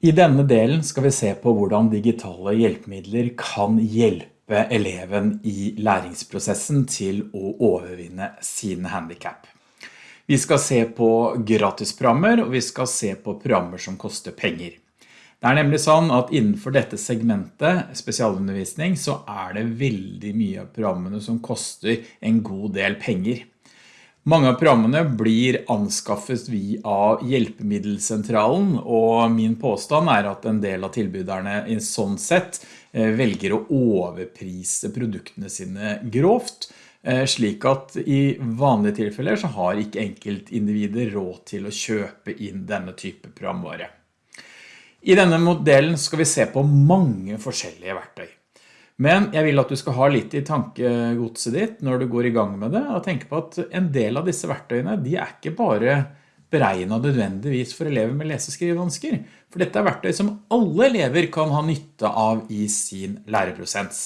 I denne delen skal vi se på hvordan digitale hjelpemidler kan hjelpe eleven i læringsprosessen til å overvinne sine handicap. Vi skal se på gratisprogrammer, og vi skal se på programmer som koster penger. Det er nemlig sånn at innenfor dette segmentet, spesialundervisning, så er det veldig mye av programmene som koster en god del penger. Mange av programmene blir anskaffet via hjelpemiddelsentralen, og min påstand er at en del av tilbyderne i sånn sett eh, velger å overprise produktene sine grovt, eh, slik at i vanlige tilfeller så har ikke enkeltindivider råd til å kjøpe inn denne type programvare. I denne modellen skal vi se på mange forskjellige verktøy. Men jeg vil at du skal ha litt i tankegodset ditt når du går i gang med det, og tenke på at en del av disse verktøyene, de er ikke bare beregnet nødvendigvis for elever med leseskrivevansker, for dette er verktøy som alle elever kan ha nytte av i sin læreprosess.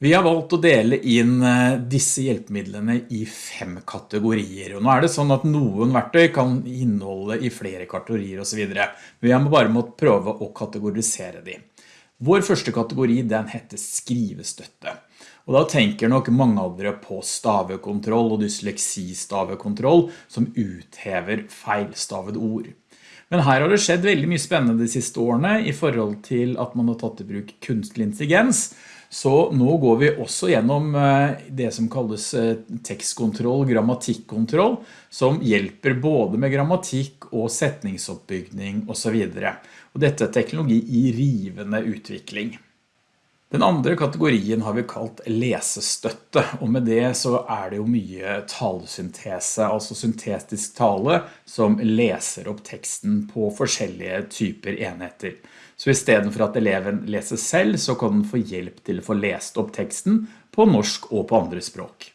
Vi har valgt å dele inn eh, disse hjelpemidlene i fem kategorier, og nå er det sånn at noen verktøy kan inneholde i flere kategorier og videre. Vi har bare måttet prøve å kategorisere dem. Vår første kategori den heter skrivestøtte. Og da tenker nok mange av dere på stavekontroll og dysleksistavekontroll som uthever feilstavet ord. Men her har det skjedd veldig mye spennende de siste årene i forhold til at man har tatt i bruk kunstig intelligens, så nå går vi også gjennom eh, det som kalles eh, tekstkontroll, grammatikkontroll, som hjelper både med grammatikk og setningsoppbygning og så videre. Og dette er teknologi i rivende utvikling. Den andre kategorien har vi kalt lesestøtte, og med det så er det jo mye talesyntese, altså syntetisk tale, som leser opp teksten på forskjellige typer enheter. Så i stedet for at eleven leser selv, så kan den få hjelp til å få lest opp teksten på norsk og på andre språk.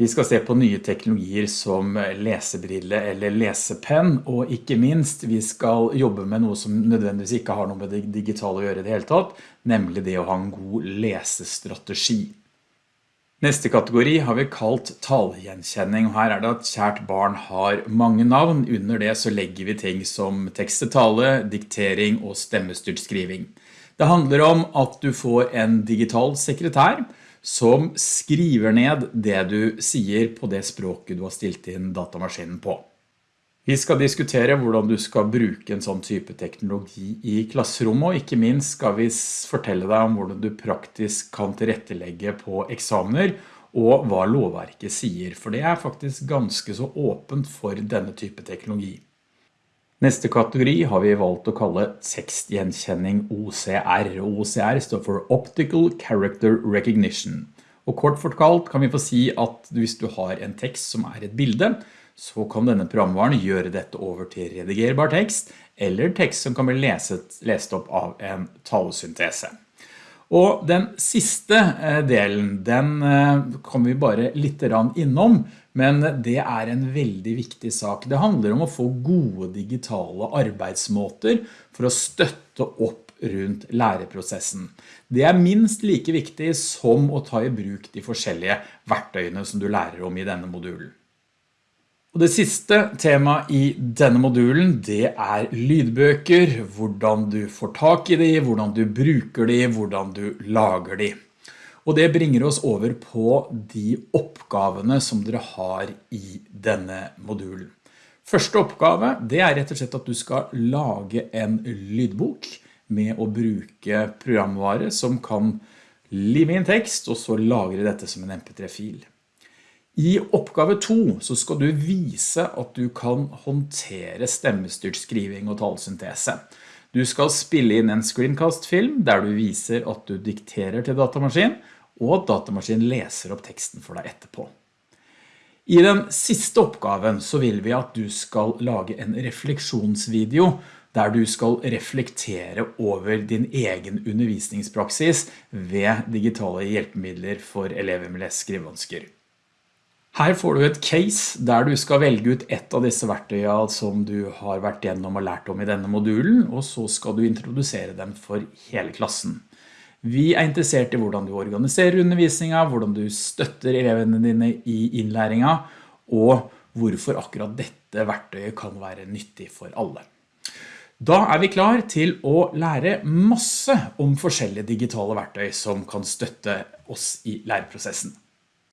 Vi skal se på nye teknologier som lesebrille eller lesepenn, og ikke minst vi skal jobbe med noe som nødvendigvis ikke har noe med det digitale å gjøre i det hele tatt, nemlig det å ha en god lesestrategi. Neste kategori har vi kalt talgjenkjenning, og her er det at kjært barn har mange navn. Under det så legger vi ting som tekst-til-tale, diktering og stemmestyrt skriving. Det handler om at du får en digital sekretær som skriver ned det du sier på det språket du har stilt inn datamaskinen på. Vi skal diskutere hvordan du skal bruke en sånn type teknologi i klasserommet, og ikke minst skal vi fortelle deg om hvordan du praktisk kan tilrettelegge på eksamener, og hva lovverket sier, for det er faktisk ganske så åpent for denne type teknologi. Neste kategori har vi valgt å kalle tekstgjenkjenning OCR, OCR står for Optical Character Recognition. Og kort fortalt kan vi få si at hvis du har en tekst som er et bilde, så kan denne programvaren gjøre dette over til redigerbar tekst, eller tekst som kan bli leset, lest opp av en talesyntese. Og den siste eh, delen, den eh, kommer vi bare litt innom, men det er en veldig viktig sak. Det handler om å få gode digitale arbeidsmåter for å støtte opp rundt læreprosessen. Det er minst like viktig som å ta i bruk de forskjellige verktøyene som du lærer om i denne modulen. Og det siste temaet i denne modulen, det er lydbøker, hvordan du får tak i de, hvordan du bruker de, hvordan du lager de. Og det bringer oss over på de oppgavene som dere har i denne modulen. Første oppgave, det er rett og slett at du skal lage en lydbok med å bruke programvare som kan live inn tekst, og så lagre dette som en mp3-fil. I oppgave 2 så skal du vise at du kan håndtere stemmestyrt skriving og talsyntese. Du skal spille inn en screencast-film der du viser at du dikterer til datamaskin, og at datamaskin leser opp teksten for deg etterpå. I den siste oppgaven så vil vi at du skal lage en refleksjonsvideo der du skal reflektere over din egen undervisningspraksis ved digitale hjelpemidler for elever med leseskrivevansker. Her får du et case der du skal velge ut ett av disse verktøyene som du har vært gjennom og lært om i denne modulen, og så skal du introdusere dem for hele klassen. Vi er interessert i hvordan du organiserer undervisningen, hvordan du støtter elevene dine i innlæringen, og hvorfor akkurat dette verktøyet kan være nyttig for alle. Da er vi klar til å lære masse om forskjellige digitale verktøy som kan støtte oss i læreprosessen.